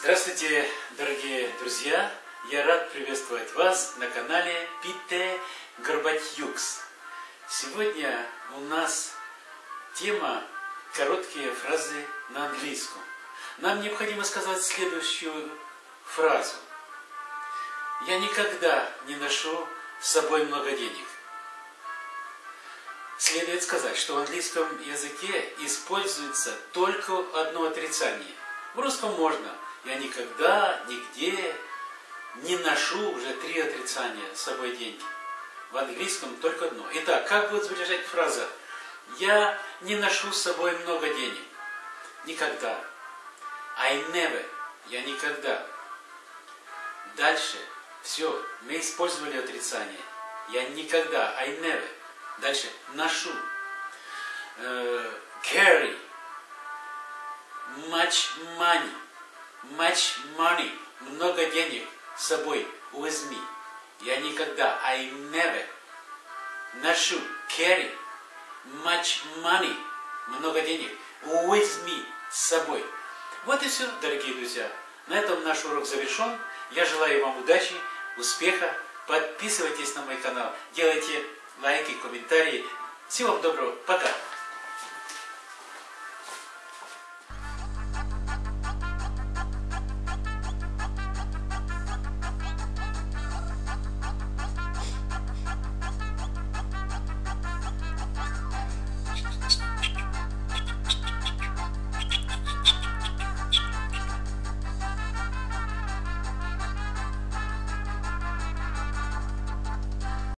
Здравствуйте, дорогие друзья! Я рад приветствовать вас на канале Пите Горбатюкс. Сегодня у нас тема «Короткие фразы на английском». Нам необходимо сказать следующую фразу. Я никогда не ношу с собой много денег. Следует сказать, что в английском языке используется только одно отрицание. В русском можно – я никогда, нигде не ношу уже три отрицания с собой деньги. В английском только одно. Итак, как будет звучать фраза? Я не ношу с собой много денег. Никогда. I never. Я никогда. Дальше. Все. Мы использовали отрицание. Я никогда. I never. Дальше. Ношу. Uh, carry. Much money much money, много денег с собой, me. Я никогда, I never, ношу, carry, much money, много денег, with me, с собой. Вот и все, дорогие друзья. На этом наш урок завершен. Я желаю вам удачи, успеха. Подписывайтесь на мой канал, делайте лайки, комментарии. Всего вам доброго. Пока.